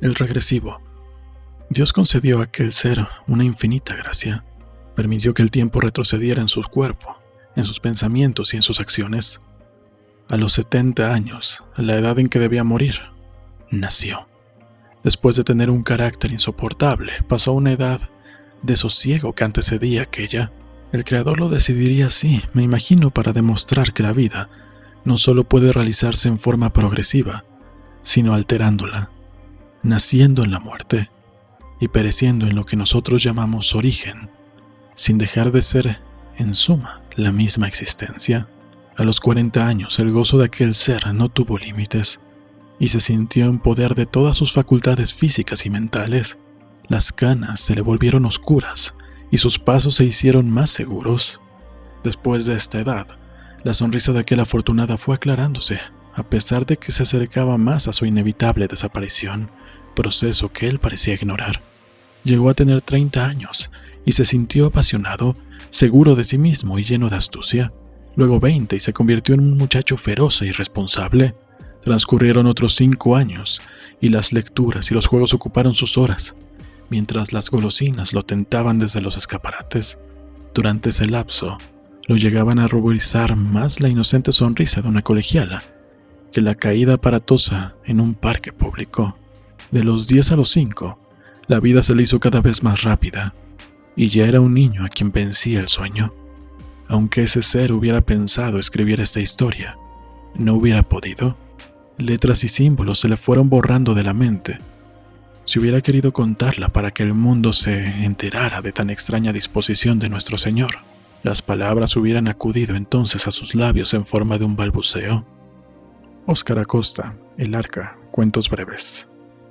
El regresivo. Dios concedió a aquel ser una infinita gracia. Permitió que el tiempo retrocediera en su cuerpo, en sus pensamientos y en sus acciones. A los 70 años, la edad en que debía morir, nació. Después de tener un carácter insoportable, pasó a una edad de sosiego que antecedía aquella. El creador lo decidiría así, me imagino, para demostrar que la vida no solo puede realizarse en forma progresiva, sino alterándola, naciendo en la muerte y pereciendo en lo que nosotros llamamos origen, sin dejar de ser, en suma, la misma existencia. A los 40 años el gozo de aquel ser no tuvo límites y se sintió en poder de todas sus facultades físicas y mentales. Las canas se le volvieron oscuras y sus pasos se hicieron más seguros. Después de esta edad, la sonrisa de aquel afortunada fue aclarándose, a pesar de que se acercaba más a su inevitable desaparición, proceso que él parecía ignorar. Llegó a tener 30 años y se sintió apasionado, seguro de sí mismo y lleno de astucia. Luego 20 y se convirtió en un muchacho feroz e irresponsable. Transcurrieron otros cinco años y las lecturas y los juegos ocuparon sus horas, mientras las golosinas lo tentaban desde los escaparates. Durante ese lapso, lo llegaban a ruborizar más la inocente sonrisa de una colegiala que la caída aparatosa en un parque público. De los 10 a los 5, la vida se le hizo cada vez más rápida, y ya era un niño a quien vencía el sueño. Aunque ese ser hubiera pensado escribir esta historia, no hubiera podido. Letras y símbolos se le fueron borrando de la mente. Si hubiera querido contarla para que el mundo se enterara de tan extraña disposición de nuestro Señor, las palabras hubieran acudido entonces a sus labios en forma de un balbuceo. Óscar Acosta, El Arca, Cuentos Breves.